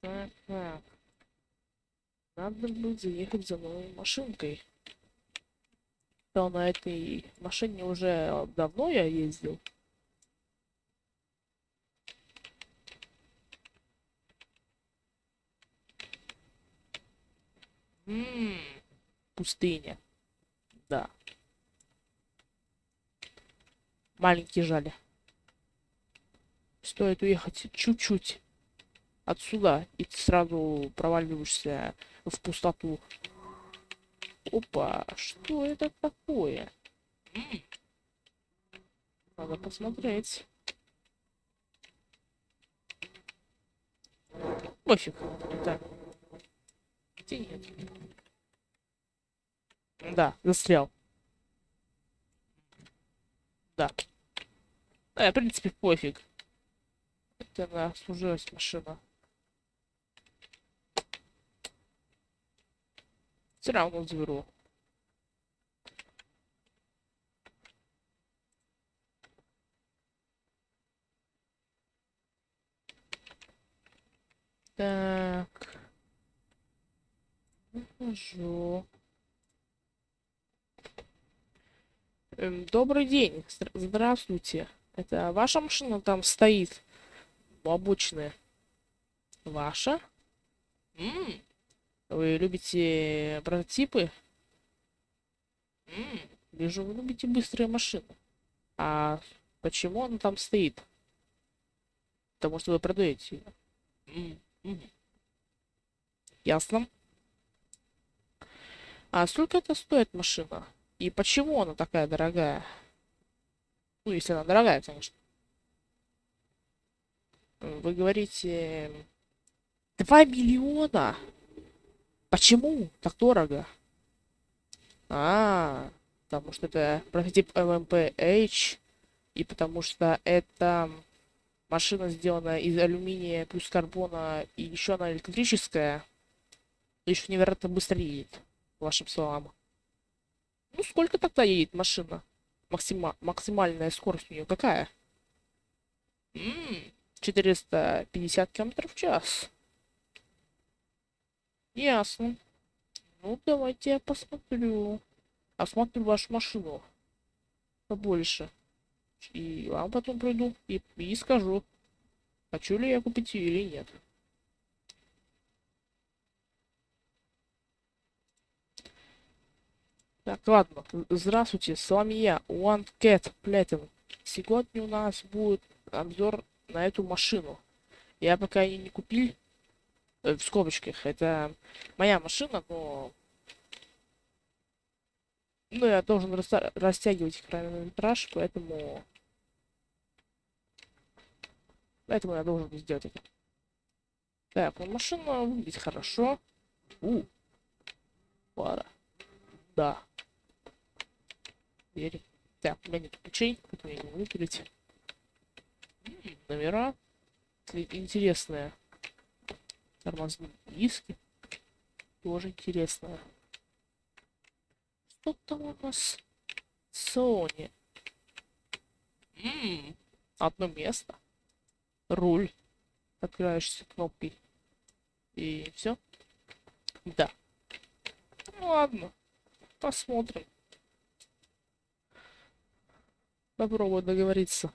Так. Надо бы заехать за новой машинкой. То на этой машине уже давно я ездил. Ммм, пустыня. Да. Маленький жаль. Стоит уехать чуть-чуть отсюда, и ты сразу проваливаешься в пустоту. Опа, что это такое? Надо посмотреть. Пофиг. Так. Где нет? Да, застрял. Да. Э, в принципе, пофиг. Она служилась машина. Все равно заберу. Так. Нахожу. Эм, добрый день. Здра- Здравствуйте. Это ваша машина там стоит? Обочины. Ваша? М, Вы любите прототипы? М, Вижу, вы любите быстрые машины. А почему она там стоит? Потому что вы продаете ее. М, мгм. Ясно. А сколько это стоит машина? И почему она такая дорогая? Ну, если она дорогая, конечно. Вы говорите... 2 миллиона? Почему так дорого? А, потому что это прототип LMPH, и потому что это машина сделана из алюминия плюс карбона, и еще она электрическая, еще невероятно быстро едет, вашим словам. Ну, сколько тогда едет машина? Максима... Максимальная скорость у нее какая? М, 450 км в час. Ясно. Ну, давайте я посмотрю. Осмотрю вашу машину. Побольше. И вам потом приду и, и скажу, хочу ли я купить ее или нет. Так, ладно. Здравствуйте, с вами я, One Cat Platinum. Сегодня у нас будет обзор на эту машину. Я пока ее не купил, э, в скобочках, это моя машина, но... Ну, я должен раста- растягивать хронометраж, поэтому... Поэтому я должен сделать это. Так, ну машина выглядит хорошо. У. Пара. Да. Дверь. Так, у меня нет ключей, поэтому я не могу. Номера. Ин- Интересные. Тормозные диски. Тоже интересно. Что там у нас? Sony. М, Одно место. Руль. Открываешься кнопкой. И все. Да. Ну ладно. Посмотрим. Попробую договориться.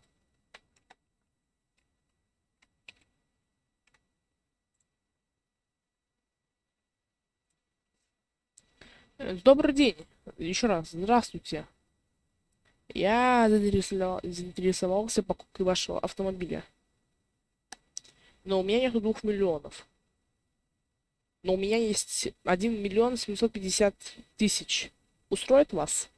Добрый день. Еще раз, здравствуйте. Я заинтересовал- заинтересовался покупкой вашего автомобиля. Но у меня нет двух миллионов. Но у меня есть 1 миллион 750 тысяч. Устроит вас?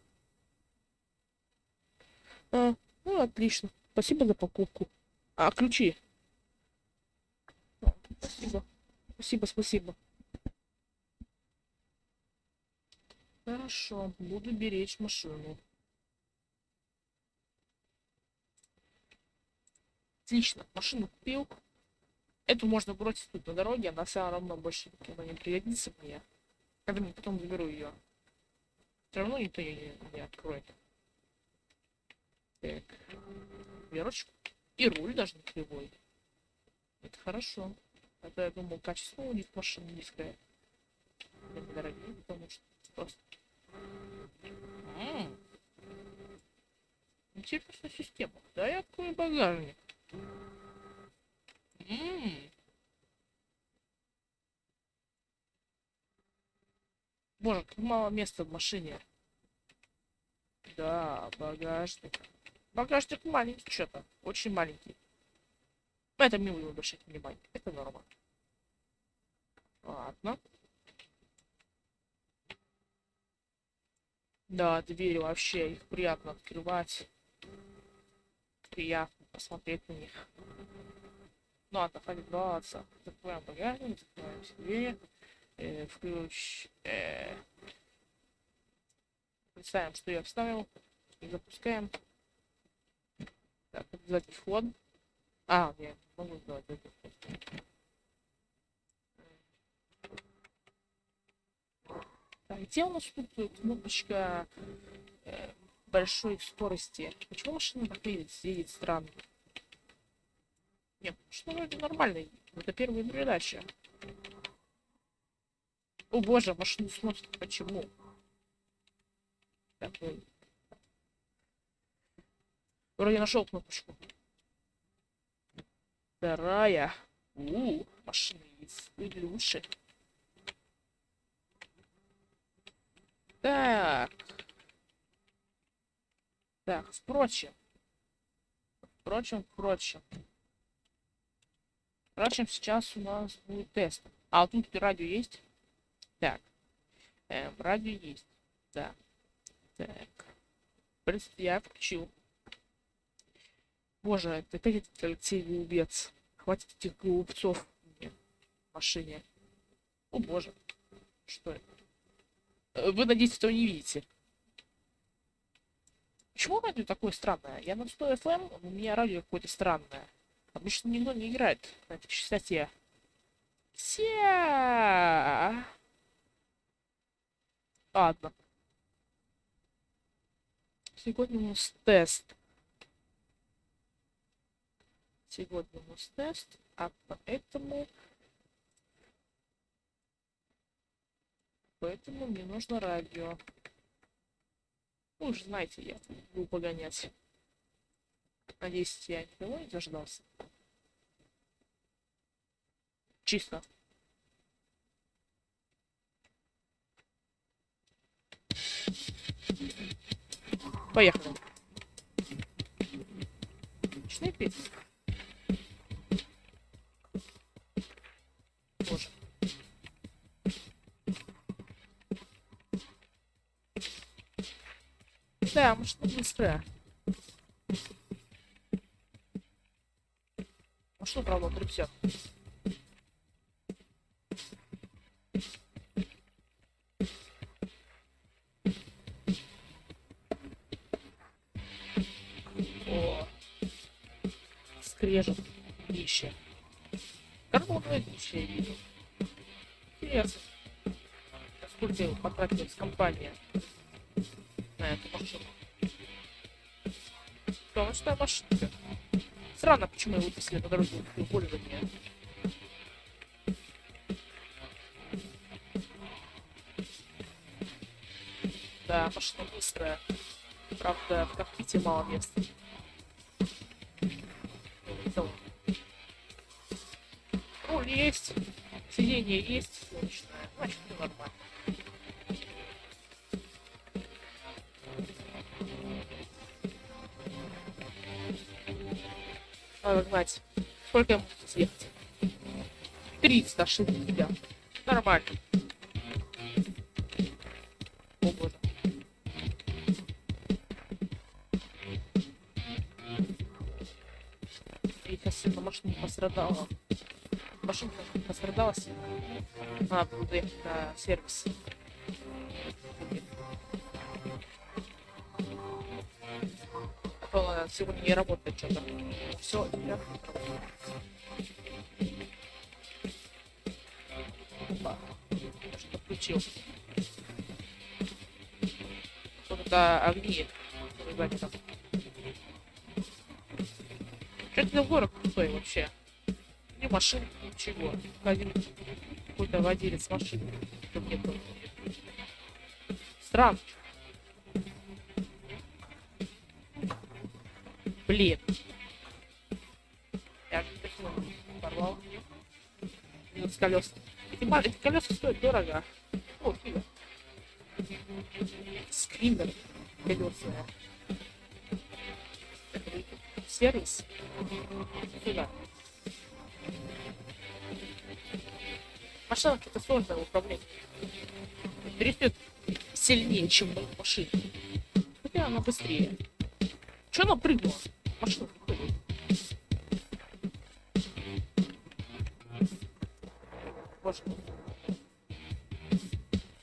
А, ну, отлично. Спасибо за покупку. А, ключи? Спасибо. Спасибо, спасибо. Хорошо, буду беречь машину. Отлично, машину купил. Эту можно бросить тут на дороге, она все равно больше никогда не пригодится мне. Когда мне потом заберу ее. Все равно никто ее не, не откроет. Так. Верочку. И руль даже не кривой. Это хорошо. Это, я думал, качество у них машины низкое. Они дорогие, потому что просто... М -м. Интересная система. Да, я открою багажник. М -м. Боже, как мало места в машине. Да, багажник. Багажник маленький что-то. Очень маленький. Но это мило обращать внимания. Это норма. Ладно. Да, двери вообще, их приятно открывать. Приятно посмотреть на них. Ну хватит баловаться. Закрываем багажник, закрываем все двери. Э, включ... Э, представим, что я вставил. И запускаем. Так, обязательный вход. А, я могу сделать это. Так, где у нас тут кнопочка э, большой скорости? Почему машина так едет, едет странно? Нет, что вроде нормально. Это первая передача. О боже, машину сносит. Почему? Так. Вроде нашел кнопочку. Вторая. У, машины есть лучше. Так. Так, впрочем. Впрочем, впрочем. Впрочем, сейчас у нас будет тест. А, вот тут радио есть? Так. Эм, радио есть. Да. Так. Я включил. Боже, это опять этот Алексей Голубец. Хватит этих голубцов в машине. О боже. Что это? Э, вы, надеюсь, этого не видите. Почему радио такое странное? Я на 100 FM, у меня радио какое-то странное. Обычно никто не играет на этой частоте. Все. Ладно. Сегодня у нас тест. Сегодня у нас тест, а поэтому Поэтому мне нужно радио. Вы уже знаете, я буду погонять. Надеюсь, я никого не дождался. Чисто. Поехали. Начинай петь. Да, машина быстрая. Машина, правда, 350. О, скрежет днище. Карбоновое днище я вижу. Интересно. Сколько потратилась компания на эту машину. Солнечная машинка. Странно, почему его выпустили на дороге пользования. Да, машина быстрая. Правда, в кокпите мало места. Руль есть, сиденье есть, Надо знать, сколько я могу съехать. 360. Нормально. О боже. Сейчас сильно машина пострадала. Машинка пострадала сильно. Надо было доехать на сервис. Сегодня не работает что-то. Все, я Опа. Что включил? Вот это огни. Ребята. Что это за город пустой вообще? Ни машин, ничего. Один какой-то владелец машины. Странно. Блин. Я же такой порвал. Минус колес. Эти, эти колеса стоят дорого. О, фига. Скример. Колесные. Сервис. Сюда. Машина какая-то сложная в управлении. Трясет сильнее, чем мои машины. Хотя она быстрее. Че она прыгнула? Машина приходит. Боже мой.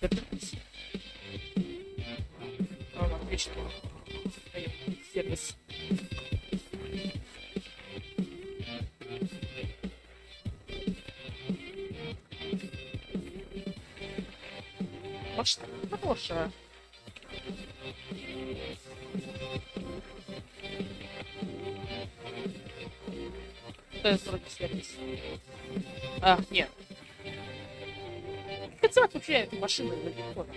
Вернитесь. А, отлично. Сервис. Машина хорошая. Это вроде сервис. А, нет. Называть вообще для телефона?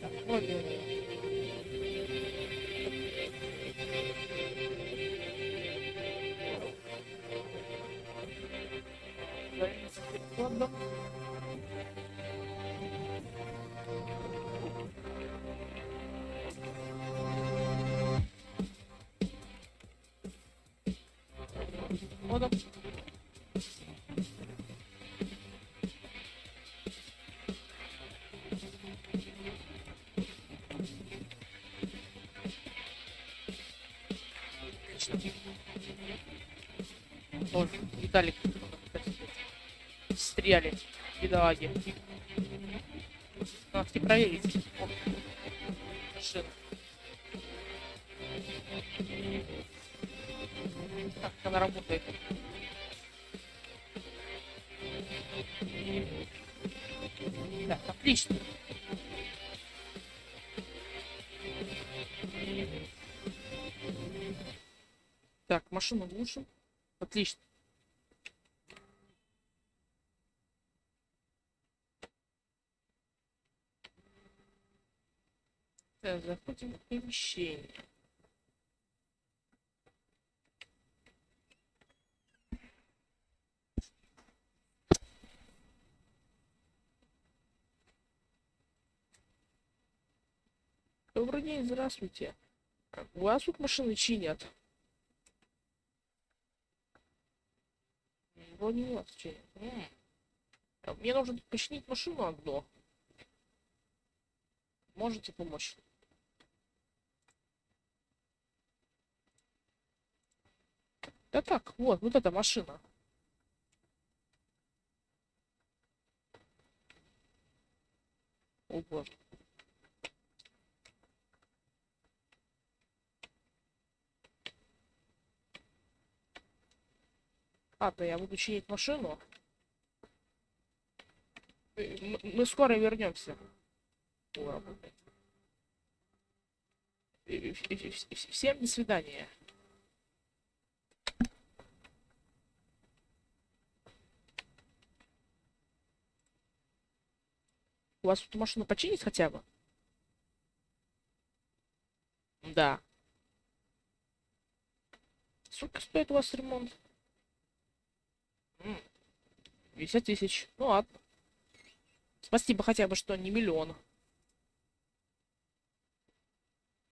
Так, вроде... Ладно. Ладно. Отлично. Ой, Виталик. Стреляли. Бедолаги. Надо проверить. Как она работает? Так, отлично. Так, машину глушим. Отлично. Заходим в помещение. Добрый день, здравствуйте. У вас тут машины чинят? М, Вроде у вас чинят. Мне нужно починить машину одну. Можете помочь? Да так, вот, вот эта машина. О. Ладно, я буду чинить машину. Э, м- Мы скоро вернемся. Э, э, вс- Всем до свидания. У вас тут машину починить хотя бы? Да. Сколько стоит у вас ремонт? М, 50 тысяч. Ну ладно. Спасибо хотя бы, что не миллион.